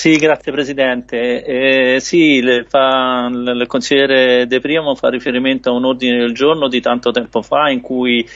Sì, grazie Presidente. Eh, sì, il, fa, il consigliere De Primo fa riferimento a un ordine del giorno di tanto tempo fa in cui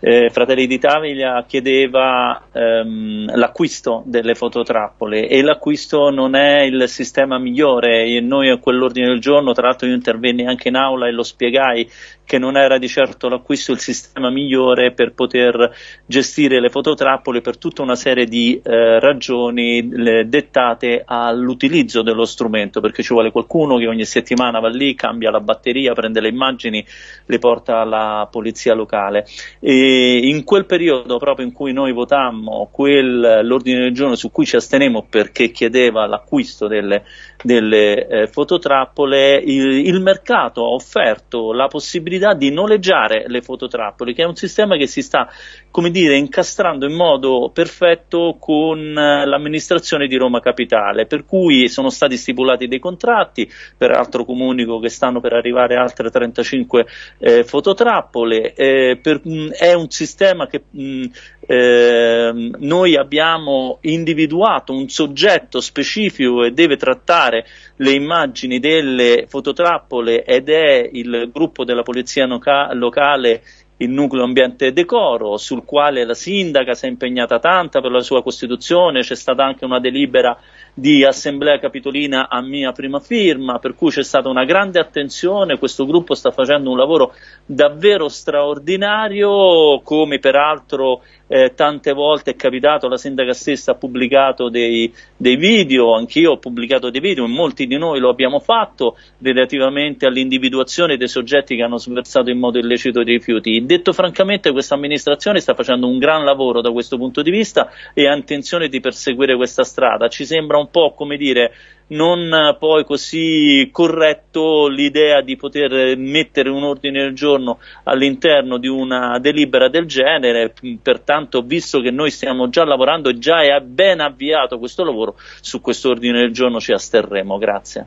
eh, Fratelli d'Italia chiedeva ehm, l'acquisto delle fototrappole e l'acquisto non è il sistema migliore e noi a quell'ordine del giorno, tra l'altro io intervenni anche in aula e lo spiegai che non era di certo l'acquisto il sistema migliore per poter gestire le fototrappole per tutta una serie di eh, ragioni le, dettate all'utilizzo dello strumento, perché ci vuole qualcuno che ogni settimana va lì, cambia la batteria, prende le immagini, le porta alla polizia locale. E in quel periodo, proprio in cui noi votammo l'ordine del giorno su cui ci astenemmo perché chiedeva l'acquisto delle, delle eh, fototrappole, il, il mercato ha offerto la possibilità di noleggiare le fototrappole, che è un sistema che si sta, come dire, incastrando in modo perfetto con eh, l'amministrazione di Roma Capitale, per cui sono stati stipulati dei contratti, peraltro comunico che stanno per arrivare altre 35 eh, fototrappole, eh, per, mh, è un sistema che mh, eh, noi abbiamo individuato un soggetto specifico e deve trattare le immagini delle fototrappole ed è il gruppo della polizia locale il nucleo ambiente decoro, sul quale la sindaca si è impegnata tanta per la sua costituzione, c'è stata anche una delibera di assemblea capitolina a mia prima firma, per cui c'è stata una grande attenzione, questo gruppo sta facendo un lavoro davvero straordinario, come peraltro eh, tante volte è capitato, la sindaca stessa ha pubblicato dei, dei video, anch'io ho pubblicato dei video, molti di noi lo abbiamo fatto relativamente all'individuazione dei soggetti che hanno sversato in modo illecito dei rifiuti. Detto francamente questa amministrazione sta facendo un gran lavoro da questo punto di vista e ha intenzione di perseguire questa strada, ci sembra un po' come dire non poi così corretto l'idea di poter mettere un ordine del giorno all'interno di una delibera del genere, pertanto visto che noi stiamo già lavorando e già è ben avviato questo lavoro, su questo ordine del giorno ci asterremo. Grazie.